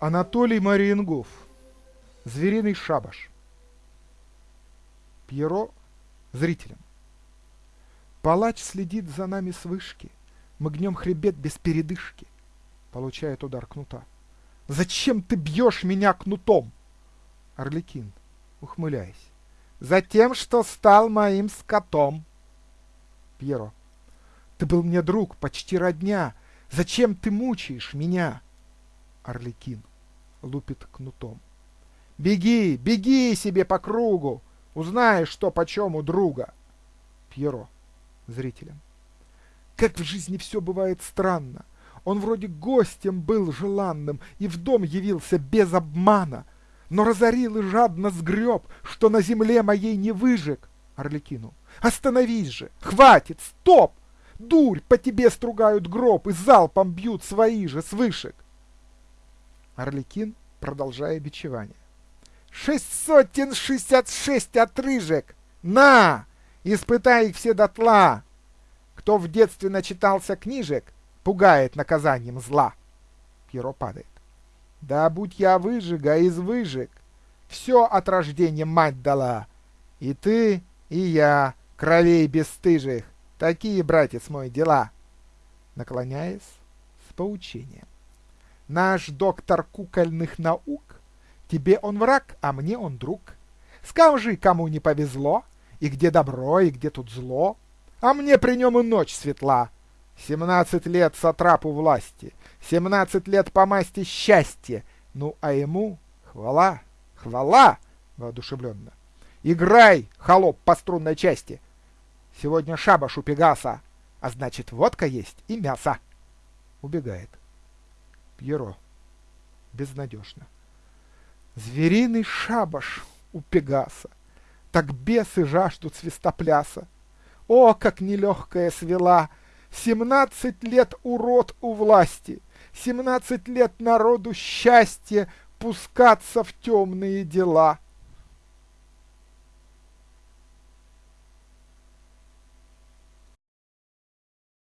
Анатолий Мариенгов. Звериный шабаш. Пьеро зрителям. Палач следит за нами с вышки. Мы гнем хребет без передышки. Получает удар кнута. Зачем ты бьешь меня кнутом? Орликин, ухмыляясь. Затем, что стал моим скотом. Пьеро. Ты был мне друг, почти родня. Зачем ты мучаешь меня? Орликин лупит кнутом. Беги, беги себе по кругу, узнаешь, что почем у друга. Пьеро зрителям. Как в жизни все бывает странно. Он вроде гостем был желанным и в дом явился без обмана, но разорил и жадно сгреб, что на земле моей не выжег. Орликину. Остановись же! Хватит! Стоп! Дурь, по тебе стругают гроб и залпом бьют свои же с вышек. Орликин, продолжая бичевание. Шесть сотен шестьдесят шесть отрыжек! На! Испытай их все дотла! Кто в детстве начитался книжек, пугает наказанием зла. Пьеро падает. Да будь я выжига из выжиг, все от рождения мать дала. И ты, и я, кровей бесстыжих, такие, братец мой, дела. Наклоняясь с поучением. Наш доктор кукольных наук, тебе он враг, а мне он друг. Скажи, кому не повезло, и где добро, и где тут зло, а мне при нем и ночь светла. Семнадцать лет сатрапу власти, семнадцать лет по масти счастья, ну а ему хвала, хвала, воодушевленно. Играй, холоп по струнной части. Сегодня шабаш у Пегаса, а значит водка есть и мясо. Убегает. Пьеро. Безнадежно. Звериный шабаш у Пегаса так бесы жаждут свистопляса. О, как нелегкая свела! Семнадцать лет урод у власти, Семнадцать лет народу счастье Пускаться в темные дела —